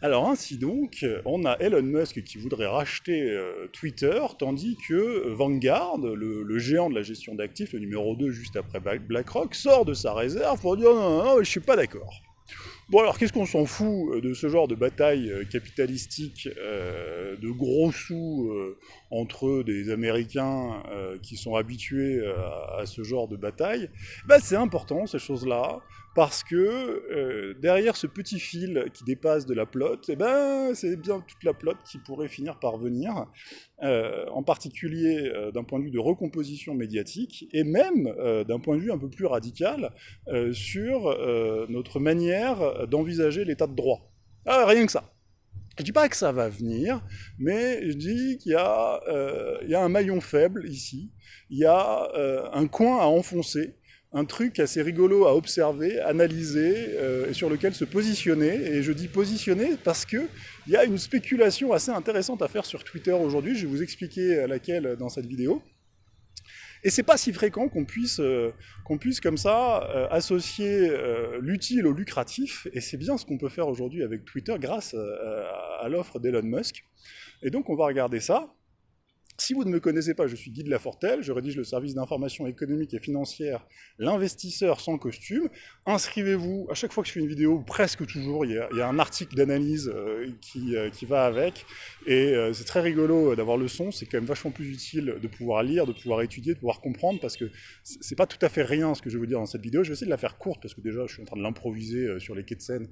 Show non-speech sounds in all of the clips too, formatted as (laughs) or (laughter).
Alors ainsi donc, on a Elon Musk qui voudrait racheter euh, Twitter, tandis que Vanguard, le, géant de la gestion d'actifs, le numéro 2 juste après BlackRock, sort de sa réserve pour dire non, non, non, je suis pas d'accord. Bon alors qu'est-ce qu'on s'en fout euh, de ce genre de bataille euh, capitalistique de gros sous entre des Américains qui sont habitués à, ce genre de bataille? Ben, C'est important ces choses-là parce que euh, derrière ce petit fil qui dépasse de la plotte, eh ben, c'est bien toute la plotte qui pourrait finir par venir, euh, en particulier euh, d'un point de vue de recomposition médiatique, et même d'un point de vue un peu plus radical sur notre manière d'envisager l'état de droit. Ah, rien que ça. Je ne dis pas que ça va venir, mais je dis qu'il y, y, a un maillon faible ici, il y a un coin à enfoncer, un truc assez rigolo à observer, analyser, euh, et sur lequel se positionner. Et je dis positionner parce qu'il y a une spéculation assez intéressante à faire sur Twitter aujourd'hui, je vais vous expliquer laquelle dans cette vidéo. Et c'est pas si fréquent qu'on puisse, euh, qu'on puisse comme ça euh, associer l'utile au lucratif, et c'est bien ce qu'on peut faire aujourd'hui avec Twitter grâce à l'offre d'Elon Musk. Et donc on va regarder ça. Si vous ne me connaissez pas, je suis Guy de Lafortelle, je rédige le service d'information économique et financière L'investisseur sans costume. Inscrivez-vous, à chaque fois que je fais une vidéo, presque toujours, il y a, un article d'analyse euh, euh, qui, va avec, et euh, c'est très rigolo d'avoir le son, c'est quand même vachement plus utile de pouvoir lire, de pouvoir étudier, de pouvoir comprendre, parce que c'est pas tout à fait rien ce que je veux dire dans cette vidéo, je vais essayer de la faire courte, parce que déjà je suis en train de l'improviser sur les quais de Seine,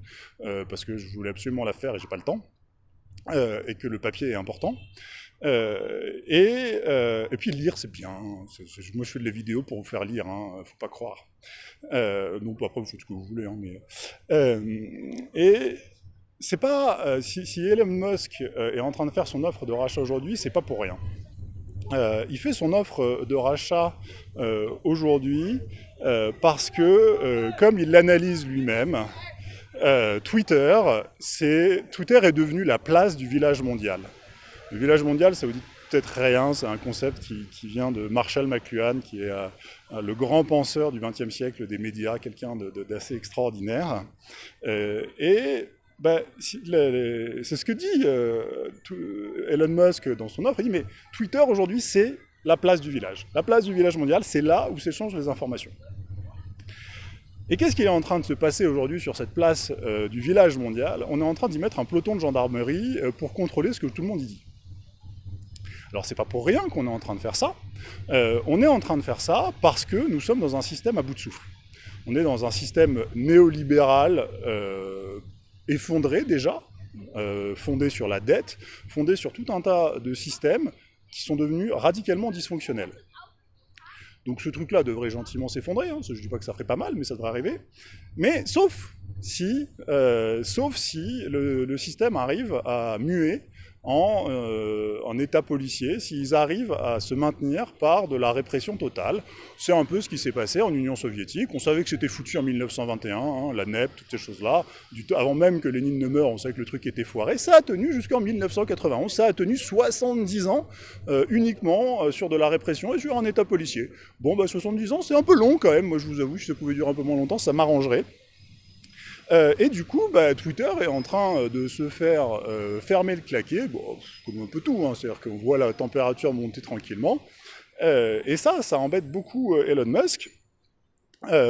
parce que je voulais absolument la faire et j'ai pas le temps, et que le papier est important. Euh, et, euh, et, puis lire, c'est bien. moi, je fais des vidéos pour vous faire lire, hein, faut pas croire. Euh, donc après, vous faites ce que vous voulez. Hein, mais, et c'est pas si, Elon Musk est en train de faire son offre de rachat aujourd'hui, c'est pas pour rien. il fait son offre de rachat aujourd'hui parce que, comme il l'analyse lui-même, Twitter, Twitter est devenu la place du village mondial. Le village mondial, ça vous dit peut-être rien, c'est un concept qui, vient de Marshall McLuhan, qui est euh, le grand penseur du XXe siècle des médias, quelqu'un d'assez extraordinaire. Euh, et bah, c'est ce que dit euh, Elon Musk dans son offre, il dit mais Twitter aujourd'hui c'est la place du village. La place du village mondial, c'est là où s'échangent les informations. Et qu'est-ce qui est en train de se passer aujourd'hui sur cette place du village mondial? On est en train d'y mettre un peloton de gendarmerie pour contrôler ce que tout le monde y dit. Alors c'est pas pour rien qu'on est en train de faire ça. Euh, on est en train de faire ça parce que nous sommes dans un système à bout de souffle. On est dans un système néolibéral euh, effondré déjà, euh, fondé sur la dette, fondé sur tout un tas de systèmes qui sont devenus radicalement dysfonctionnels. Donc ce truc-là devrait gentiment s'effondrer, hein. je ne dis pas que ça ferait pas mal, mais ça devrait arriver. Mais sauf si, sauf si le, système arrive à muer euh, en, état policier s'ils arrivent à se maintenir par de la répression totale. C'est un peu ce qui s'est passé en Union soviétique. On savait que c'était foutu en 1921, hein, la NEP, toutes ces choses-là. Avant même que Lénine ne meure, on savait que le truc était foiré. Ça a tenu jusqu'en 1991, ça a tenu 70 ans euh, uniquement euh, sur de la répression et sur un état policier. Bon, bah 70 ans, c'est un peu long quand même. Moi, je vous avoue, si ça pouvait durer un peu moins longtemps, ça m'arrangerait. Euh, et du coup, bah, Twitter est en train euh, de se faire euh, fermer le claquet, comme un peu tout, hein, c'est-à-dire qu'on voit la température monter tranquillement. et ça, ça embête beaucoup Elon Musk,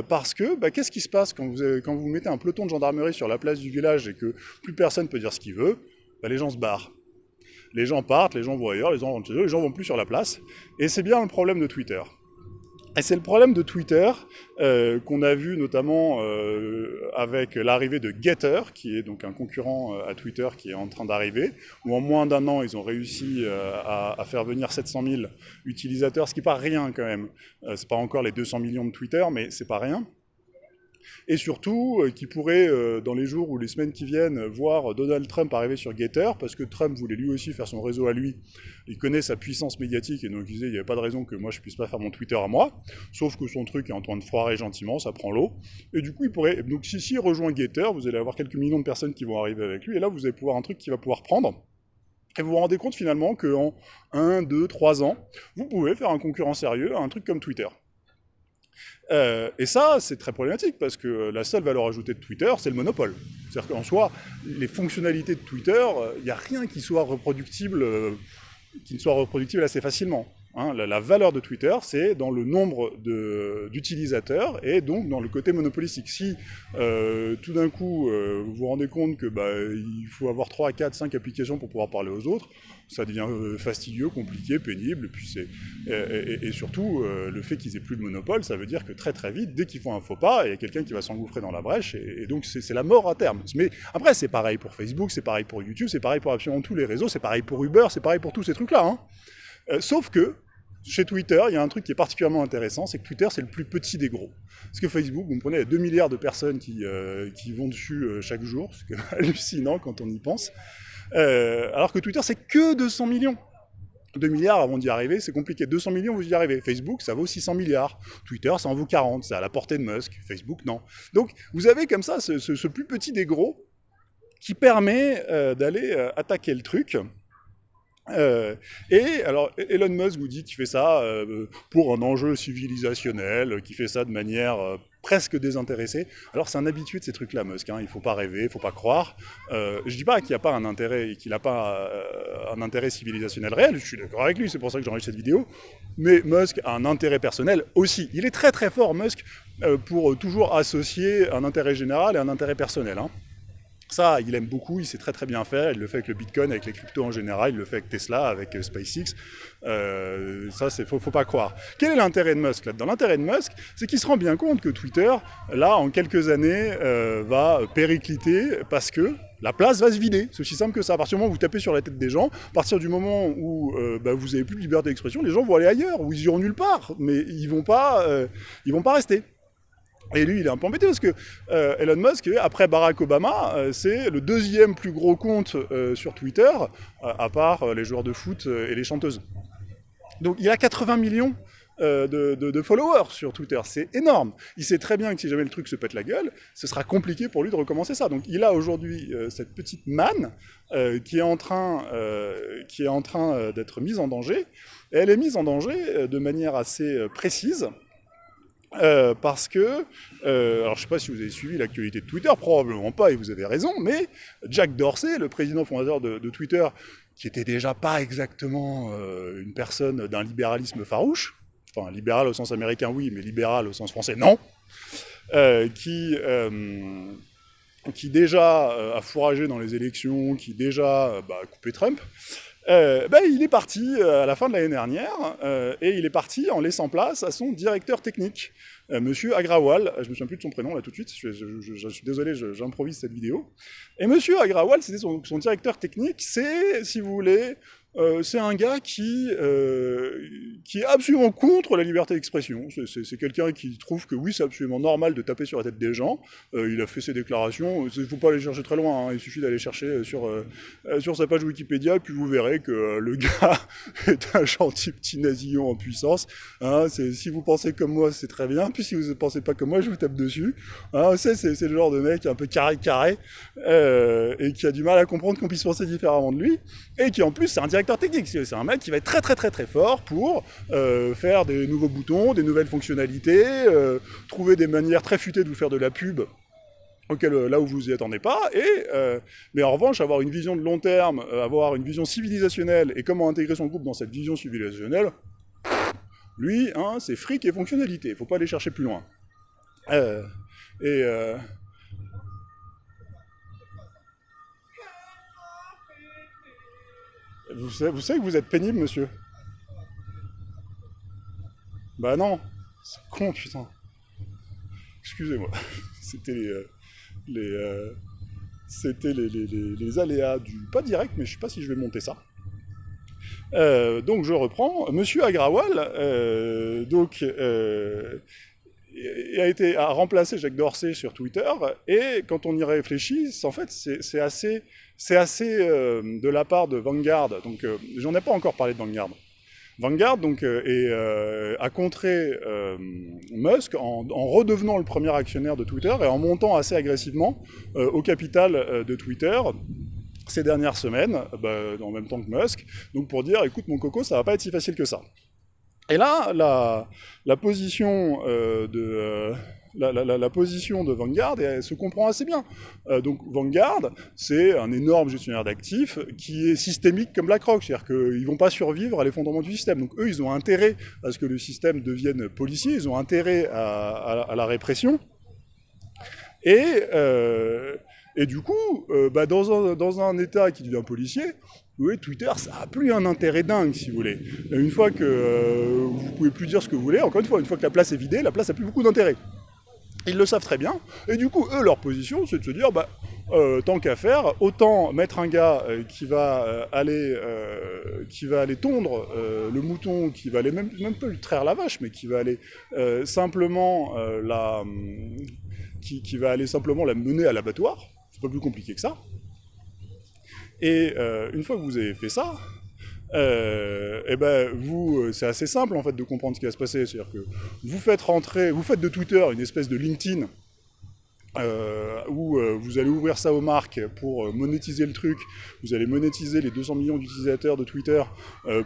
parce que bah, qu'est-ce qui se passe quand vous, mettez un peloton de gendarmerie sur la place du village et que plus personne peut dire ce qu'il veut? Bah, Les gens se barrent. Les gens partent, les gens vont ailleurs, les gens vont les gens vont plus sur la place. Et c'est bien le problème de Twitter. Et c'est le problème de Twitter, euh, qu'on a vu notamment euh, avec l'arrivée de Getter, qui est donc un concurrent euh, à Twitter qui est en train d'arriver, où en moins d'un an, ils ont réussi à, à, faire venir 700 000 utilisateurs, ce qui n'est pas rien quand même. c'est pas encore les 200 millions de Twitter, mais c'est pas rien et surtout euh, qui pourrait, euh, dans les jours ou les semaines qui viennent, voir Donald Trump arriver sur Getter, parce que Trump voulait lui aussi faire son réseau à lui, il connaît sa puissance médiatique, et donc il disait, il n'y avait pas de raison que moi je puisse pas faire mon Twitter à moi, sauf que son truc est en train de foirer gentiment, ça prend l'eau, et du coup il pourrait, donc si, si rejoint Getter, vous allez avoir quelques millions de personnes qui vont arriver avec lui, et là vous allez pouvoir un truc qui va pouvoir prendre, et vous vous rendez compte finalement qu'en 1, 2, 3 ans, vous pouvez faire un concurrent sérieux à un truc comme Twitter. Euh, et ça, c'est très problématique parce que la seule valeur ajoutée de Twitter, c'est le monopole. C'est-à-dire qu'en soi, les fonctionnalités de Twitter, il n'y a rien qui qui ne soit reproductible assez facilement. Hein, la, valeur de Twitter, c'est dans le nombre d'utilisateurs et donc dans le côté monopolistique. Si euh, tout d'un coup euh, vous vous rendez compte que bah, faut avoir 3, 4, 5 applications pour pouvoir parler aux autres, ça devient euh, fastidieux, compliqué, pénible, puis et, et, surtout le fait qu'ils aient plus de monopole, ça veut dire que très très vite, dès qu'ils font un faux pas, il y a quelqu'un qui va s'engouffrer dans la brèche, et, donc c'est la mort à terme. Mais après c'est pareil pour Facebook, c'est pareil pour YouTube, c'est pareil pour absolument tous les réseaux, c'est pareil pour Uber, c'est pareil pour tous ces trucs-là. Hein. sauf que chez Twitter, il y a un truc qui est particulièrement intéressant, c'est que Twitter, c'est le plus petit des gros. Parce que Facebook, vous prenez 2 milliards de personnes qui, euh, qui vont dessus euh, chaque jour, c'est (laughs) hallucinant quand on y pense. Euh, alors que Twitter, c'est que 200 millions. 2 milliards avant d'y arriver, c'est compliqué. 200 millions, vous y arrivez. Facebook, ça vaut 600 milliards. Twitter, ça en vaut 40. C'est à la portée de Musk. Facebook, non. Donc, vous avez comme ça ce, ce plus petit des gros qui permet d'aller attaquer le truc euh, et alors Elon Musk vous dit qu'il fait ça euh, pour un enjeu civilisationnel, qu'il fait ça de manière euh, presque désintéressée. Alors c'est un habitué de ces trucs-là, Musk. Hein, il faut pas rêver, il faut pas croire. je dis pas qu'il n'y pas un intérêt, qu'il n'a pas un intérêt civilisationnel réel. Je suis d'accord avec lui, c'est pour ça que j'enregistre cette vidéo. Mais Musk a un intérêt personnel aussi. Il est très très fort, Musk, pour toujours associer un intérêt général et un intérêt personnel. Hein. Ça, il aime beaucoup, il sait très très bien faire, il le fait avec le Bitcoin, avec les cryptos en général, il le fait avec Tesla, avec euh, SpaceX. Euh, ça, c'est faut, faut pas croire. Quel est l'intérêt de Musk là-dedans? L'intérêt de Musk, c'est qu'il se rend bien compte que Twitter, là, en quelques années, euh, va péricliter parce que la place va se vider. C'est aussi simple que ça. À partir du moment où vous tapez sur la tête des gens, à partir du moment où bah, vous n'avez plus de liberté d'expression, les gens vont aller ailleurs, ou ils iront nulle part, mais ils vont pas, ils vont pas rester. Et lui, il est un peu embêté parce que euh, Elon Musk, après Barack Obama, euh, c'est le deuxième plus gros compte euh, sur Twitter, à part les joueurs de foot et les chanteuses. Donc il a 80 millions de, followers sur Twitter, c'est énorme. Il sait très bien que si jamais le truc se pète la gueule, ce sera compliqué pour lui de recommencer ça. Donc il a aujourd'hui cette petite manne qui est en train, qui est en train d'être mise en danger. Et elle est mise en danger de manière assez précise, euh, parce que, euh, alors je ne sais pas si vous avez suivi l'actualité de Twitter, probablement pas, et vous avez raison, mais Jack Dorsey, le président fondateur de, Twitter, qui était déjà pas exactement euh, une personne d'un libéralisme farouche, enfin libéral au sens américain oui, mais libéral au sens français non, qui, qui déjà a fourragé dans les élections, qui déjà bah, a coupé Trump, euh, ben, il est parti euh, à la fin de l'année dernière, euh, et il est parti en laissant place à son directeur technique, Monsieur Agrawal, je me souviens plus de son prénom là tout de suite, je, suis désolé, j'improvise cette vidéo. Et Monsieur Agrawal, c'était son, son, directeur technique, c'est, si vous voulez, euh, c'est un gars qui, euh, qui est absolument contre la liberté d'expression. C'est quelqu'un qui trouve que oui, c'est absolument normal de taper sur la tête des gens. Euh, il a fait ses déclarations. Il ne faut pas aller chercher très loin. Hein. Il suffit d'aller chercher sur, sur sa page Wikipédia, puis vous verrez que le (laughs) gars est un gentil petit nasillon en puissance. Hein. si vous pensez comme moi, c'est très bien. Puis si vous ne pensez pas comme moi, je vous tape dessus. Hein, c'est le genre de mec un peu carré-carré et qui a du mal à comprendre qu'on puisse penser différemment de lui. Et qui en plus, c'est un technique. C'est un mec qui va être très très très très fort pour euh, faire des nouveaux boutons, des nouvelles fonctionnalités, euh, trouver des manières très futées de vous faire de la pub auquel, euh, là où vous y attendez pas, et, mais en revanche, avoir une vision de long terme, avoir une vision civilisationnelle, et comment intégrer son groupe dans cette vision civilisationnelle, lui, hein, c'est fric et fonctionnalité, faut pas aller chercher plus loin. et Vous savez, que vous êtes pénible, monsieur Bah non C'est con, putain Excusez-moi. (laughs) C'était les... Euh, les euh, C'était les, les, les, aléas du... Pas direct, mais je sais pas si je vais monter ça. Euh, donc je reprends. Monsieur Agrawal, donc a été remplacé Jacques Dorsey sur Twitter et quand on y réfléchit, en fait c'est assez euh, de la part de Vanguard. Donc euh, j'en ai pas encore parlé de Vanguard. Vanguard donc euh, a contré Musk en, redevenant le premier actionnaire de Twitter et en montant assez agressivement au capital de Twitter ces dernières semaines, bah, en même temps que Musk, donc pour dire écoute mon coco ça va pas être si facile que ça. Et là, la, position de la, position de Vanguard se comprend assez bien. Euh, donc Vanguard, c'est un énorme gestionnaire d'actifs qui est systémique comme BlackRock, c'est-à-dire qu'ils ne vont pas survivre à l'effondrement du système. Donc eux, ils ont intérêt à ce que le système devienne policier, ils ont intérêt à, la répression. Et, euh, et du coup, euh, bah, dans, un, dans, un, État qui devient policier, oui, Twitter, ça n'a plus un intérêt dingue, si vous voulez. Une fois que vous pouvez plus dire ce que vous voulez, encore une fois, une fois que la place est vidée, la place n'a plus beaucoup d'intérêt. Ils le savent très bien, et du coup, eux, leur position, c'est de se dire, bah, euh, tant qu'à faire, autant mettre un gars euh, qui, va, euh, aller, qui va aller tondre le mouton, qui va aller même, même pas lui traire la vache, mais qui va aller simplement la... Qui, qui, va aller simplement la mener à l'abattoir, c'est pas plus compliqué que ça. Et une fois que vous avez fait ça, euh, et eh ben vous, euh, c'est assez simple en fait de comprendre ce qui va se passer. C'est-à-dire que vous faites rentrer, vous faites de Twitter une espèce de LinkedIn euh, où euh, vous allez ouvrir ça aux marques pour euh, monétiser le truc, vous allez monétiser les 200 millions d'utilisateurs de Twitter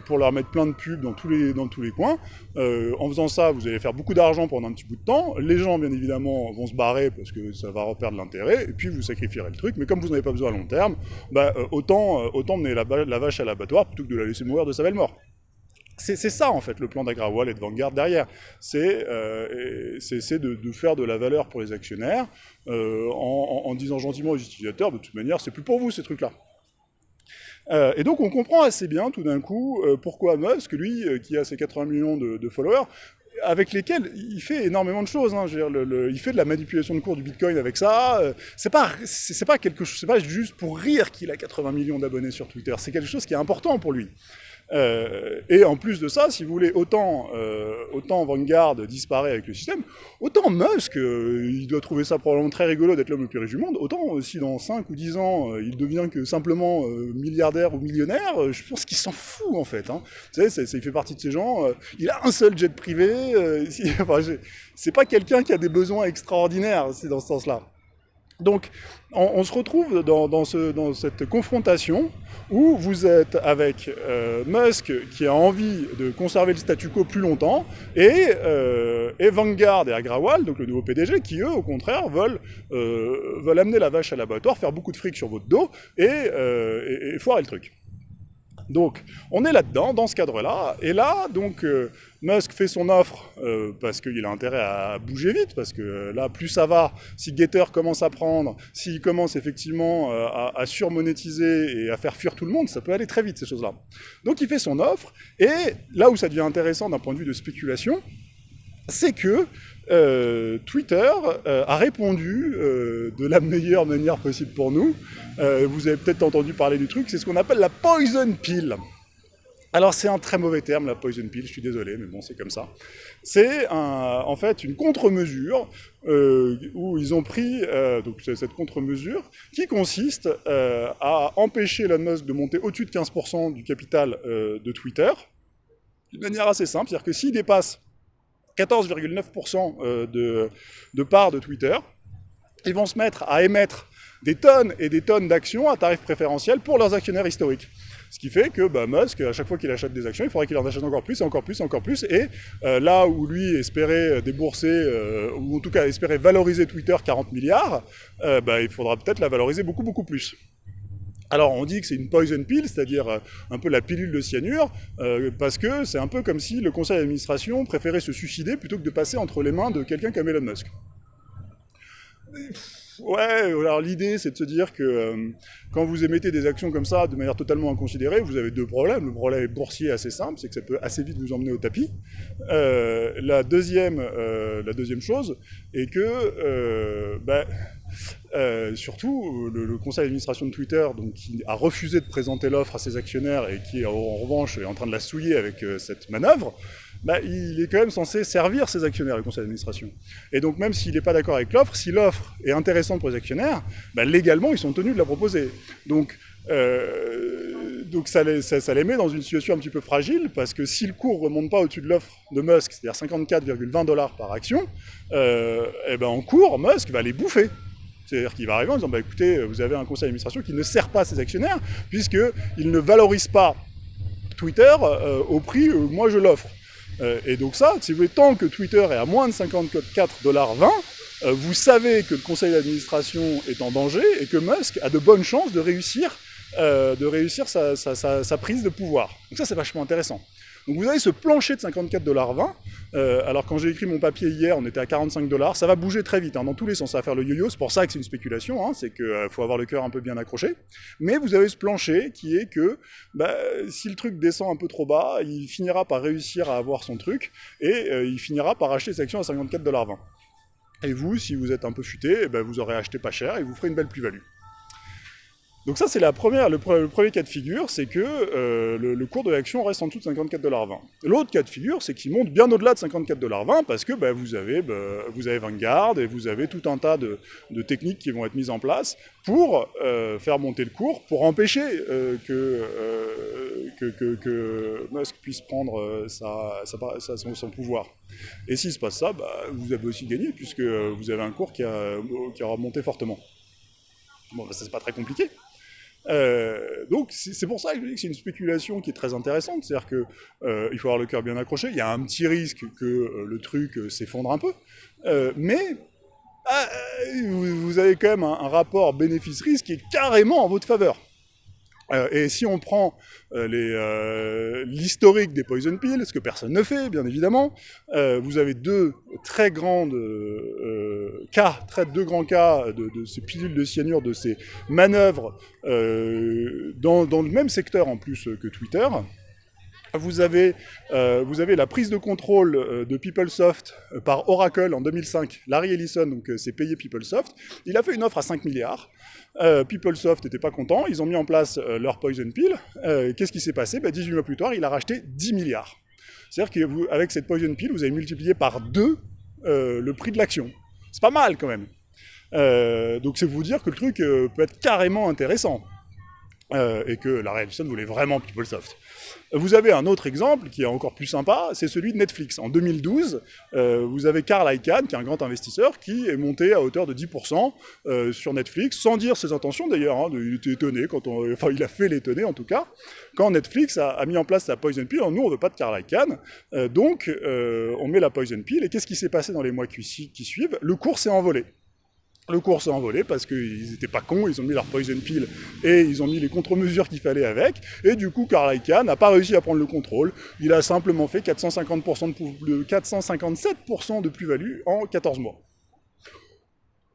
pour leur mettre plein de pubs dans tous les, dans tous les coins. en faisant ça, vous allez faire beaucoup d'argent pendant un petit bout de temps. Les gens, bien évidemment, vont se barrer parce que ça va reperdre l'intérêt, et puis vous sacrifierez le truc. Mais comme vous n'avez pas besoin à long terme, bah, autant, autant mener la, la vache à l'abattoir plutôt que de la laisser mourir de sa belle mort. C'est ça, en fait, le plan d'Agrawal et de Vanguard derrière. C'est euh, de, faire de la valeur pour les actionnaires euh, en, disant gentiment aux utilisateurs, de toute manière, c'est plus pour vous, ces trucs-là. Euh, et donc, on comprend assez bien, tout d'un coup, euh, pourquoi Musk, lui, qui a ses 80 millions de, followers, avec lesquels il fait énormément de choses. Hein. Il fait de la manipulation de cours du Bitcoin avec ça. C'est pas, pas quelque chose, pas juste pour rire qu'il a 80 millions d'abonnés sur Twitter. C'est quelque chose qui est important pour lui. Euh, et en plus de ça, si vous voulez, autant, euh, autant Vanguard disparaît avec le système, autant Musk, euh, il doit trouver ça probablement très rigolo d'être l'homme le plus riche du monde, autant si dans 5 ou 10 ans, il devient que simplement milliardaire ou millionnaire, je pense qu'il s'en fout en fait. Hein. Vous savez, il fait partie de ces gens, il a un seul jet privé, (laughs) enfin, c'est pas quelqu'un qui a des besoins extraordinaires, c'est dans ce sens-là. Donc, on, se retrouve dans, cette confrontation où vous êtes avec euh, Musk qui a envie de conserver le statu quo plus longtemps euh, et, Vanguard et Agrawal, donc le nouveau PDG, qui eux, au contraire, veulent, euh, veulent amener la vache à l'abattoir, faire beaucoup de fric sur votre dos et, et foirer le truc. Donc, on est là-dedans, dans ce cadre-là, et là, donc, euh, Musk fait son offre euh, parce qu'il a intérêt à bouger vite, parce que euh, là, plus ça va, si Getter commence à prendre, s'il commence effectivement à, à, surmonétiser et à faire fuir tout le monde, ça peut aller très vite, ces choses-là. Donc, il fait son offre, et là où ça devient intéressant d'un point de vue de spéculation, c'est que euh, Twitter euh, a répondu euh, de la meilleure manière possible pour nous. vous avez peut-être entendu parler du truc, c'est ce qu'on appelle la poison pill. Alors c'est un très mauvais terme, la poison pill, je suis désolé, mais bon, c'est comme ça. C'est en fait une contre-mesure où ils ont pris donc cette contre-mesure qui consiste à empêcher Elon Musk de monter au-dessus de 15% du capital de Twitter, d'une manière assez simple, c'est-à-dire que s'il dépasse 14,9% euh, de, de parts de Twitter, ils vont se mettre à émettre des tonnes et des tonnes d'actions à tarif préférentiel pour leurs actionnaires historiques. Ce qui fait que bah, Musk, à chaque fois qu'il achète des actions, il faudrait qu'il en achète encore plus, encore plus, encore plus. Et euh, là où lui espérait débourser, euh, ou en tout cas espérait valoriser Twitter 40 milliards, bah, il faudra peut-être la valoriser beaucoup, beaucoup plus. Alors on dit que c'est une poison pill, c'est-à-dire euh, un peu la pilule de cyanure, euh, parce que c'est un peu comme si le conseil d'administration préférait se suicider plutôt que de passer entre les mains de quelqu'un comme Elon Musk. Ouais, alors l'idée c'est de se dire que euh, quand vous émettez des actions comme ça de manière totalement inconsidérée, vous avez deux problèmes. Le problème boursier assez simple, c'est que ça peut assez vite vous emmener au tapis. la, deuxième, la deuxième chose est que ben, euh, surtout, le, conseil d'administration de Twitter, donc, qui a refusé de présenter l'offre à ses actionnaires et qui, en revanche, est en train de la souiller avec euh, cette manœuvre, bah, il est quand même censé servir ses actionnaires, le conseil d'administration. Et donc, même s'il n'est pas d'accord avec l'offre, si l'offre est intéressante pour les actionnaires, bah, légalement, ils sont tenus de la proposer. Donc, euh, ça les, met dans une situation un petit peu fragile, parce que si le cours ne remonte pas au-dessus de l'offre de Musk, c'est-à-dire 54,20 dollars par action, euh, et ben en cours, Musk va les bouffer. C'est-à-dire qu'il va arriver en disant, bah, écoutez, vous avez un conseil d'administration qui ne sert pas ses actionnaires, puisqu'il ne valorise pas Twitter euh, au prix où moi je l'offre. et donc ça, si vous voulez, tant que Twitter est à moins de 54,20$, vous savez que le conseil d'administration est en danger et que Musk a de bonnes chances de réussir, de réussir sa, sa prise de pouvoir. Donc ça, c'est vachement intéressant. Donc vous avez ce plancher de 54,20$. Euh, alors quand j'ai écrit mon papier hier, on était à 45 dollars. Ça va bouger très vite, hein, dans tous les sens. Ça va faire le yo-yo. C'est pour ça que c'est une spéculation. Hein, c'est qu'il euh, faut avoir le cœur un peu bien accroché. Mais vous avez ce plancher qui est que bah, si le truc descend un peu trop bas, il finira par réussir à avoir son truc et euh, il finira par acheter ses actions à 54,20$. Et vous, si vous êtes un peu futé, eh ben, vous aurez acheté pas cher et vous ferez une belle plus-value. Donc ça, c'est la première, le, premier cas de figure, c'est que euh, le, cours de l'action reste en dessous de 54,20$. L'autre cas de figure, c'est qu'il monte bien au-delà de 54,20$ parce que bah, vous, avez, bah, vous avez Vanguard et vous avez tout un tas de, techniques qui vont être mises en place pour euh, faire monter le cours, pour empêcher euh, que, Musk puisse prendre sa, son, pouvoir. Et s'il se passe ça, bah, vous avez aussi gagné puisque vous avez un cours qui, a, qui aura monté fortement. Bon, ça c'est pas très compliqué. Euh, donc c'est pour ça que je dis que c'est une spéculation qui est très intéressante, c'est-à-dire qu'il euh, faut avoir le cœur bien accroché, il y a un petit risque que euh, le truc s'effondre un peu, mais ah, vous, avez quand même un rapport bénéfice-risque qui est carrément en votre faveur. Euh, et si on prend euh, euh, l'historique des poison pills, ce que personne ne fait, bien évidemment, vous avez deux très grandes cas, très, deux grands cas de, ces pilules de cyanure, de ces manœuvres dans, dans, le même secteur en plus que Twitter. Vous avez, vous avez la prise de contrôle de PeopleSoft par Oracle en 2005. Larry Ellison, donc c'est payé PeopleSoft. Il a fait une offre à 5 milliards. Euh, PeopleSoft n'était pas content, ils ont mis en place euh, leur Poison Pill. Euh, qu'est-ce qui s'est passé? 18 bah, mois plus tard, il a racheté 10 milliards. C'est-à-dire qu'avec cette Poison Pill, vous avez multiplié par 2 le prix de l'action. C'est pas mal quand même. donc c'est vous dire que le truc peut être carrément intéressant. Et que la Ellison voulait vraiment PeopleSoft. Vous avez un autre exemple qui est encore plus sympa, c'est celui de Netflix. En 2012, euh, vous avez Carl Icahn, qui est un grand investisseur, qui est monté à hauteur de 10% euh, sur Netflix, sans dire ses intentions d'ailleurs. Hein, il quand (laughs) il a fait l'étonner en tout cas, quand Netflix a, mis en place sa Poison Pill. nous, on ne veut pas de Carl Icahn, euh, donc on met la Poison Pill. Et qu'est-ce qui s'est passé dans les mois qui suivent? Le cours s'est envolé. Le cours s'est envolé parce qu'ils n'étaient pas cons, ils ont mis leur poison pill et ils ont mis les contre-mesures qu'il fallait avec. Et du coup, Karl Icahn n'a pas réussi à prendre le contrôle. Il a simplement fait 450% de, 457% de plus-value en 14 mois.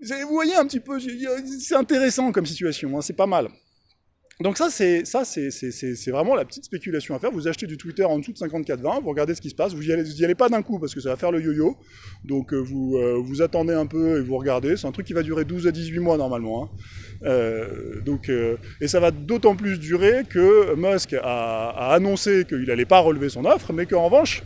Vous voyez un petit peu, c'est intéressant comme situation, hein, c'est pas mal. Donc ça, c'est vraiment la petite spéculation à faire. Vous achetez du Twitter en dessous de 54,20, vous regardez ce qui se passe, vous n'y allez, pas d'un coup parce que ça va faire le yo-yo. Donc euh, vous, euh, vous attendez un peu et vous regardez. C'est un truc qui va durer 12 à 18 mois normalement. Hein. Euh, donc, et ça va d'autant plus durer que Musk a, a annoncé qu'il n'allait pas relever son offre, mais qu'en revanche,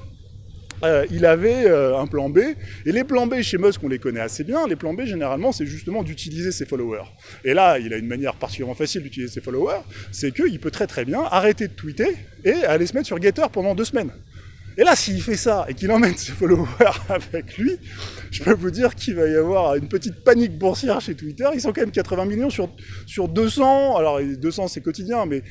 euh, il avait euh, un plan B. Et les plans B chez Musk, on les connaît assez bien. Les plans B, généralement, c'est justement d'utiliser ses followers. Et là, il a une manière particulièrement facile d'utiliser ses followers, c'est qu'il peut très très bien arrêter de tweeter et aller se mettre sur Getter pendant deux semaines. Et là, s'il fait ça et qu'il emmène ses followers (laughs) avec lui, je peux vous dire qu'il va y avoir une petite panique boursière chez Twitter. Ils sont quand même 80 millions sur, sur 200. Alors, 200, c'est quotidien, mais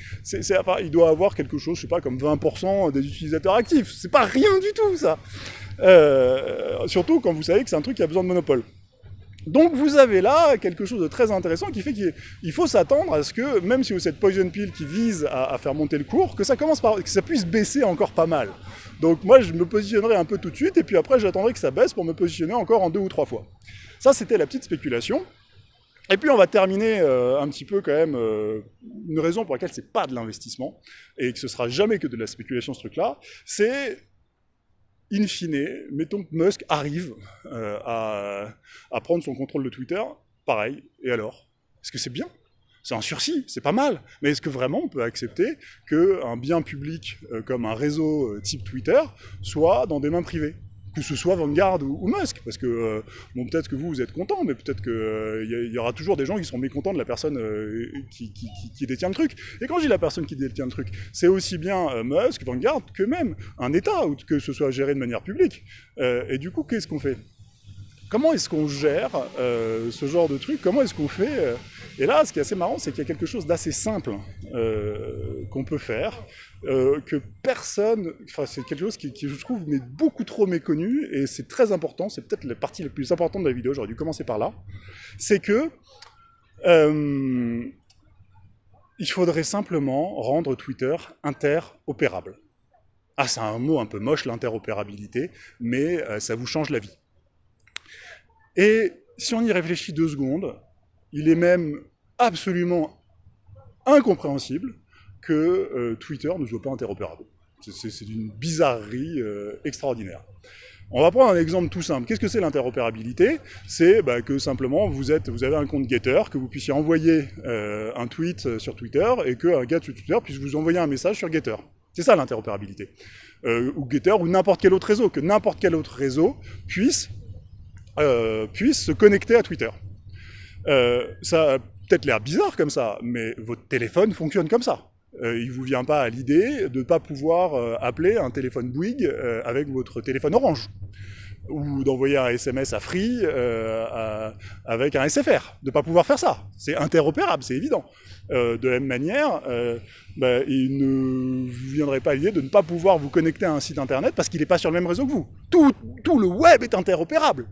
il doit avoir quelque chose, je sais pas, comme 20% des utilisateurs actifs. C'est pas rien du tout, ça. Euh, surtout quand vous savez que c'est un truc qui a besoin de monopole. Donc vous avez là quelque chose de très intéressant qui fait qu'il faut s'attendre à ce que, même si vous cette poison pill qui vise à, faire monter le cours, que ça commence par, que ça puisse baisser encore pas mal. Donc moi je me positionnerai un peu tout de suite et puis après j'attendrai que ça baisse pour me positionner encore en deux ou trois fois. Ça c'était la petite spéculation. Et puis on va terminer euh, un petit peu quand même euh, une raison pour laquelle c'est pas de l'investissement et que ce sera jamais que de la spéculation ce truc-là, c'est in fine, mettons que Musk arrive euh, à, prendre son contrôle de Twitter, pareil, et alors? Est-ce que c'est bien? C'est un sursis, c'est pas mal. Mais est-ce que vraiment on peut accepter qu'un bien public euh, comme un réseau euh, type Twitter soit dans des mains privées? Que ce soit Vanguard ou, Musk, parce que, euh, bon, peut-être que vous, vous êtes content, mais peut-être qu'il euh, y, aura toujours des gens qui seront mécontents de la personne euh, qui, détient le truc. Et quand je dis la personne qui détient le truc, c'est aussi bien Musk, Vanguard, que même un État, que ce soit géré de manière publique. et du coup, qu'est-ce qu'on fait? Comment est-ce qu'on gère ce genre de truc? Comment est-ce qu'on fait Et là, ce qui est assez marrant, c'est qu'il y a quelque chose d'assez simple qu'on peut faire, euh, que personne, enfin c'est quelque chose qui, je trouve mais beaucoup trop méconnu, et c'est très important, c'est peut-être la partie la plus importante de la vidéo, j'aurais dû commencer par là, c'est que euh, il faudrait simplement rendre Twitter interopérable. Ah, c'est un mot un peu moche, l'interopérabilité, mais euh, ça vous change la vie. Et si on y réfléchit deux secondes, il est même absolument incompréhensible que euh, Twitter ne soit pas interopérable. C'est d'une bizarrerie euh, extraordinaire. On va prendre un exemple tout simple. Qu'est-ce que c'est l'interopérabilité? C'est bah, que simplement vous, avez un compte Getter, que vous puissiez envoyer euh, un tweet sur Twitter et qu'un gars sur Twitter puisse vous envoyer un message sur Getter. C'est ça l'interopérabilité. ou Getter ou n'importe quel autre réseau, que n'importe quel autre réseau puisse se connecter à Twitter. Ça a peut-être l'air bizarre comme ça, mais votre téléphone fonctionne comme ça. Euh, il ne vous vient pas à l'idée de ne pas pouvoir euh, appeler un téléphone Bouygues euh, avec votre téléphone Orange ou d'envoyer un SMS à Free avec un SFR, de ne pas pouvoir faire ça. C'est interopérable, c'est évident. de la même manière, bah, il ne viendrait pas l'idée de ne pas pouvoir vous connecter à un site internet parce qu'il n'est pas sur le même réseau que vous. Tout, tout le web est interopérable.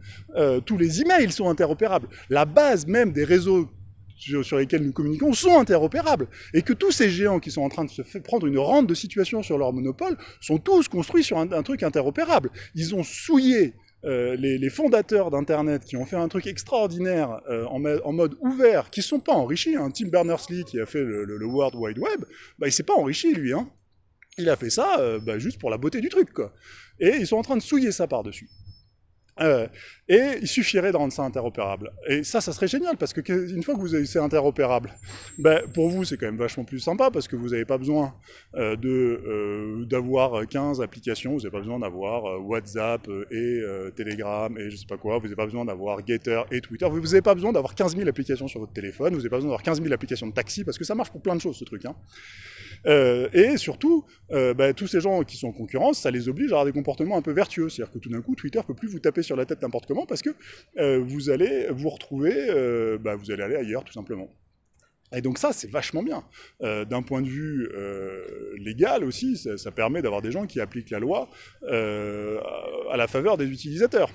tous les emails sont interopérables. La base même des réseaux sur, lesquels nous communiquons sont interopérables. Et que tous ces géants qui sont en train de se prendre une rente de situation sur leur monopole sont tous construits sur un, truc interopérable. Ils ont souillé euh, les, fondateurs d'Internet qui ont fait un truc extraordinaire euh, en, mode ouvert, qui ne sont pas enrichis. Hein. Tim Berners-Lee, qui a fait le, World Wide Web, bah, il s'est pas enrichi, lui. Hein. Il a fait ça euh, bah, juste pour la beauté du truc. Et ils sont en train de souiller ça par-dessus. Euh, et il suffirait de rendre ça interopérable. Et ça, ça serait génial, parce que une fois que vous avez c'est interopérable, ben, pour vous, c'est quand même vachement plus sympa, parce que vous n'avez pas besoin euh, euh, d'avoir 15 applications, vous n'avez pas besoin d'avoir WhatsApp et Telegram et je sais pas quoi, vous n'avez pas besoin d'avoir Getter et Twitter, vous n'avez pas besoin d'avoir 15 000 applications sur votre téléphone, vous n'avez pas besoin d'avoir 15 000 applications de taxi, parce que ça marche pour plein de choses, ce truc. Hein. Euh, et surtout, euh, bah, tous ces gens qui sont en concurrence, ça les oblige à avoir des comportements un peu vertueux. C'est-à-dire que tout d'un coup, Twitter peut plus vous taper sur la tête n'importe comment parce que euh, vous allez vous retrouver, bah, vous allez aller ailleurs tout simplement. Et donc ça, c'est vachement bien. D'un point de vue légal aussi, ça permet d'avoir des gens qui appliquent la loi à la faveur des utilisateurs.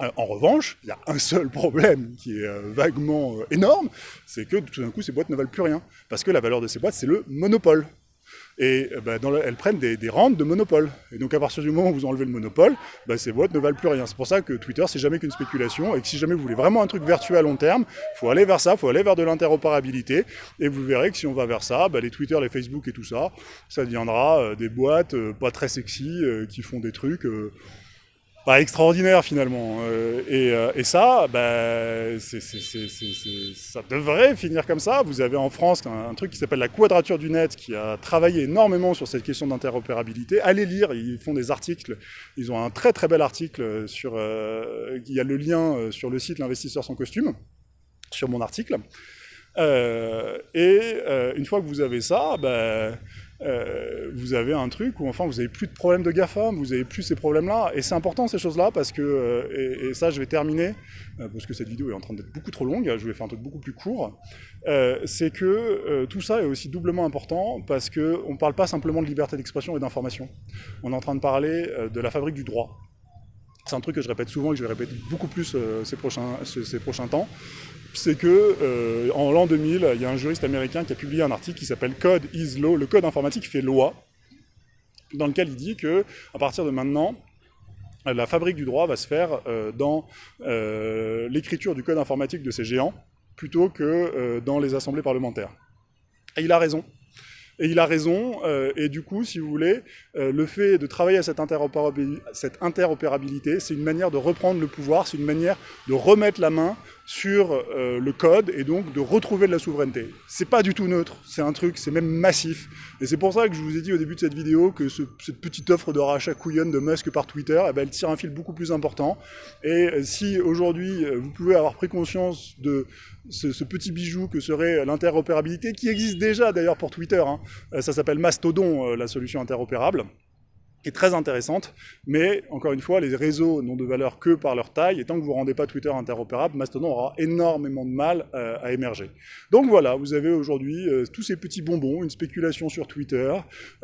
Euh, en revanche, il y a un seul problème qui est euh, vaguement euh, énorme, c'est que tout d'un coup, ces boîtes ne valent plus rien. Parce que la valeur de ces boîtes, c'est le monopole. Et bah, elles prennent des, rentes de monopole. Et donc à partir du moment où vous enlevez le monopole, bah, ces boîtes ne valent plus rien. C'est pour ça que Twitter, c'est jamais qu'une spéculation, et que si jamais vous voulez vraiment un truc vertueux à long terme, il faut aller vers ça, il faut aller vers de l'interopérabilité, et vous verrez que si on va vers ça, bah, les Twitter, les Facebook et tout ça, ça deviendra des boîtes pas très sexy, qui font des trucs pas extraordinaire finalement. Euh, euh, et, ça, bah, ça devrait finir comme ça. Vous avez en France un, truc qui s'appelle la Quadrature du Net qui a travaillé énormément sur cette question d'interopérabilité. Allez lire, ils font des articles. Ils ont un très très bel article sur... Euh, il y a le lien sur le site L'investisseur sans costume, sur mon article. et une fois que vous avez ça, bah, euh, vous avez un truc où enfin vous avez plus de problèmes de GAFA, vous avez plus ces problèmes-là, et c'est important ces choses-là parce que, euh, et, ça je vais terminer, euh, parce que cette vidéo est en train d'être beaucoup trop longue, je vais faire un truc beaucoup plus court, c'est que tout ça est aussi doublement important parce qu'on ne parle pas simplement de liberté d'expression et d'information, on est en train de parler de la fabrique du droit. C'est un truc que je répète souvent et que je vais répéter beaucoup plus ces, prochains, ces prochains temps c'est que euh, en l'an 2000, il y a un juriste américain qui a publié un article qui s'appelle Code is Law, le code informatique fait loi, dans lequel il dit que à partir de maintenant, la fabrique du droit va se faire euh, dans euh, l'écriture du code informatique de ces géants, plutôt que dans les assemblées parlementaires. Et il a raison. Et il a raison, et du coup, si vous voulez, le fait de travailler à cette interopérabilité, c'est une manière de reprendre le pouvoir, c'est une manière de remettre la main sur euh, le code et donc de retrouver de la souveraineté. C'est pas du tout neutre, c'est un truc, c'est même massif. Et c'est pour ça que je vous ai dit au début de cette vidéo que cette petite offre de rachat couillonne de Musk par Twitter, eh ben, elle tire un fil beaucoup plus important. Et euh, si aujourd'hui euh, vous pouvez avoir pris conscience de ce, petit bijou que serait l'interopérabilité, qui existe déjà d'ailleurs pour Twitter, hein, ça s'appelle Mastodon, la solution interopérable, très intéressante, mais encore une fois, les réseaux n'ont de valeur que par leur taille, et tant que vous ne rendez pas Twitter interopérable, Mastodon aura énormément de mal euh, à émerger. Donc voilà, vous avez aujourd'hui euh, tous ces petits bonbons, une spéculation sur Twitter,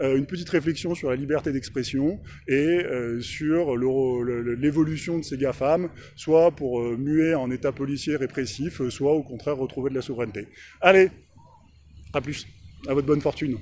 euh, une petite réflexion sur la liberté d'expression, et sur l'évolution de ces GAFAM, soit pour muer en état policier répressif, soit au contraire retrouver de la souveraineté. Allez, à plus, à votre bonne fortune.